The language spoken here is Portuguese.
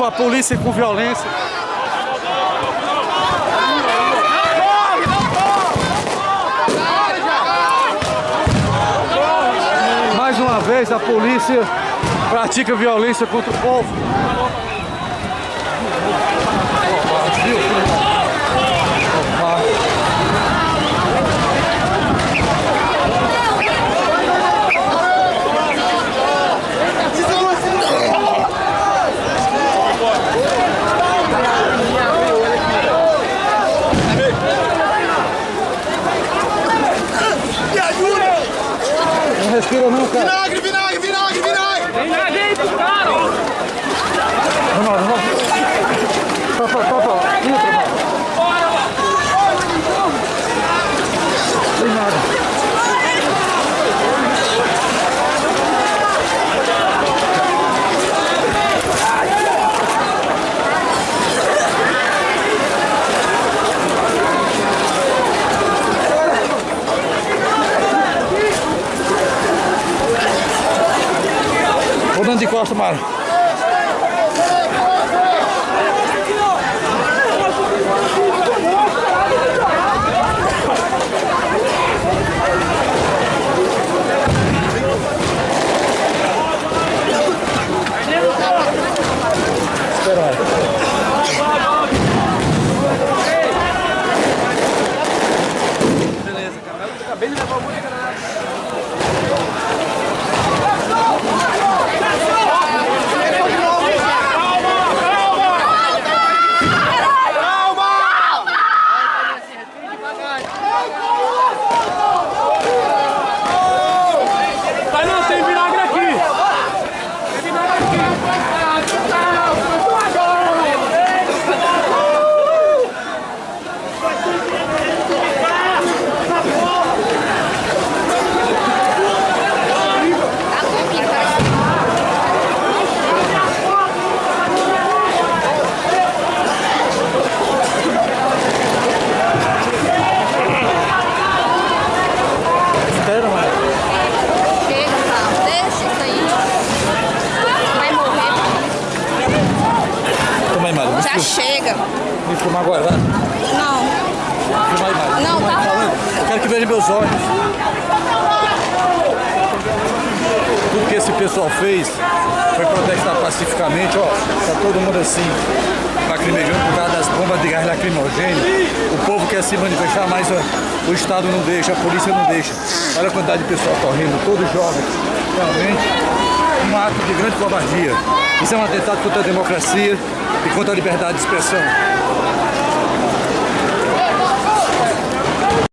a polícia com violência. Mais uma vez a polícia pratica violência contra o povo. Respira não, vinagre, vinagre, Vou dando de costa, Mara. Espera aí. Beleza, cara. Eu acabei de levar o monte de granada. Mas não, tem vinagre aqui! Tem vinagre Espera, Mara. Chega, tá? Deixa isso aí. Vai morrer. Toma aí, Mara. Me Já chega. Me filmar agora, vai. Não. Aí, Mara. Não, tá. Quero que veja meus olhos. Tudo que esse pessoal fez foi protestar pacificamente, ó. Tá todo mundo assim, lacrimejando por causa das bombas de gás lacrimogêneo. O povo quer se manifestar, mas ó, o Estado não deixa, a polícia não deixa. Olha a quantidade de pessoal correndo, todos jovens. Realmente, um ato de grande covardia. Isso é um atentado contra a democracia e contra a liberdade de expressão.